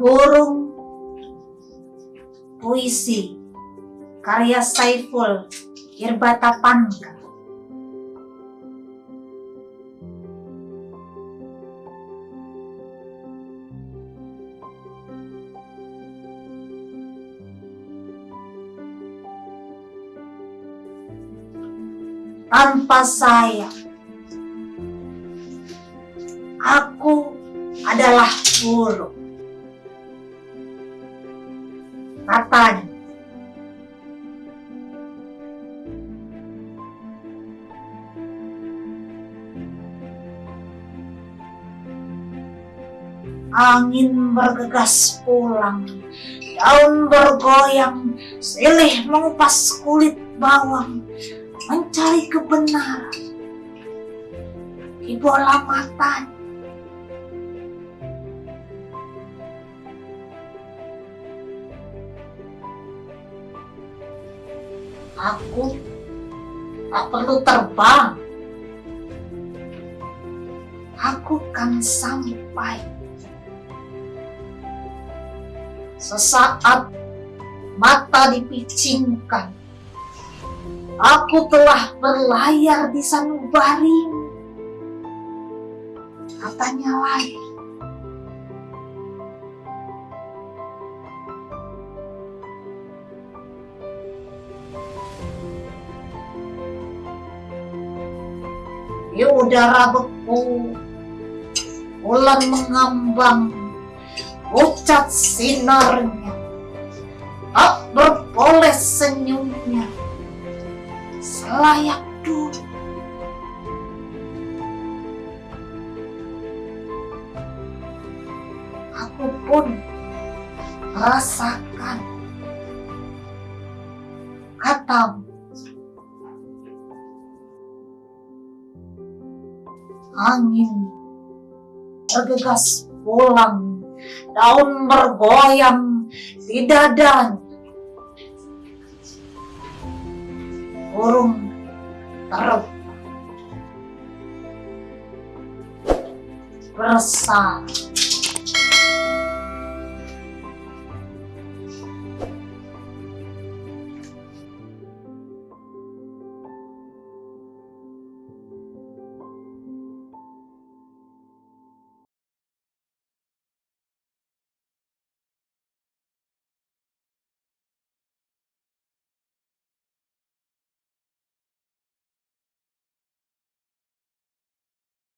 Burung Puisi Karya Saiful Irbatapangka Tanpa saya Aku adalah burung Katanya Angin bergegas pulang, daun bergoyang, silih mengupas kulit bawang, mencari kebenaran di bola matanya. Aku tak perlu terbang. Aku kan sampai. Sesaat mata dipicingkan, aku telah berlayar di sanubari. Katanya lain. Di udara beku, bulan mengambang, ucat sinarnya, tak berpoles senyumnya, selayak dulu. Aku pun merasakan katamu. Angin. Bergegas pulang, daun bergoyang di dadanya. Burung terbang bersama